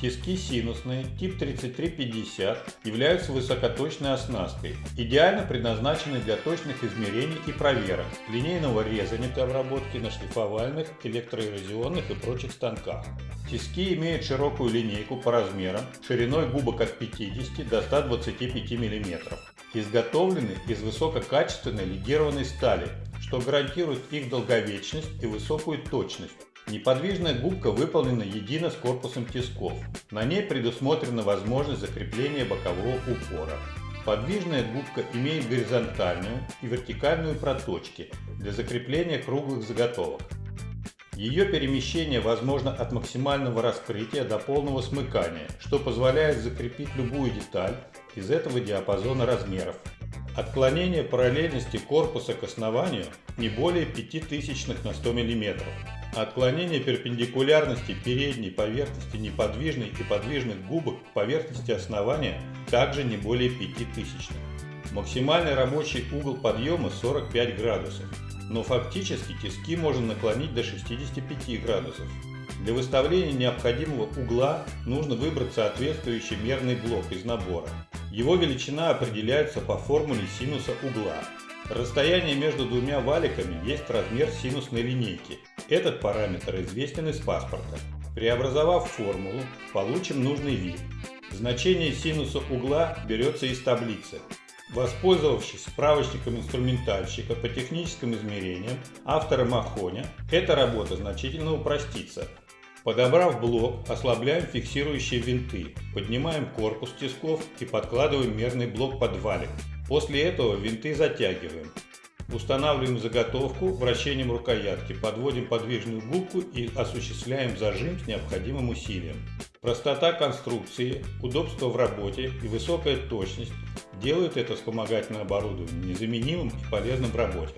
Тиски синусные тип 3350 являются высокоточной оснасткой, идеально предназначены для точных измерений и проверок, линейного резания для обработки на шлифовальных, электроэрозионных и прочих станках. Тиски имеют широкую линейку по размерам, шириной губок от 50 до 125 мм. Изготовлены из высококачественной легированной стали, что гарантирует их долговечность и высокую точность. Неподвижная губка выполнена едино с корпусом тисков. На ней предусмотрена возможность закрепления бокового упора. Подвижная губка имеет горизонтальную и вертикальную проточки для закрепления круглых заготовок. Ее перемещение возможно от максимального раскрытия до полного смыкания, что позволяет закрепить любую деталь из этого диапазона размеров. Отклонение параллельности корпуса к основанию не более 5 тысячных на 100 мм. Отклонение перпендикулярности передней поверхности неподвижной и подвижных губок к поверхности основания также не более 5 тысячных. Максимальный рабочий угол подъема 45 градусов, но фактически тиски можно наклонить до 65 градусов. Для выставления необходимого угла нужно выбрать соответствующий мерный блок из набора. Его величина определяется по формуле синуса угла. Расстояние между двумя валиками есть размер синусной линейки. Этот параметр известен из паспорта. Преобразовав формулу, получим нужный вид. Значение синуса угла берется из таблицы. Воспользовавшись справочником инструментальщика по техническим измерениям автора Махоня, эта работа значительно упростится. Подобрав блок, ослабляем фиксирующие винты, поднимаем корпус тисков и подкладываем мерный блок под валик. После этого винты затягиваем. Устанавливаем заготовку вращением рукоятки, подводим подвижную губку и осуществляем зажим с необходимым усилием. Простота конструкции, удобство в работе и высокая точность делают это вспомогательное оборудование незаменимым и полезным в работе.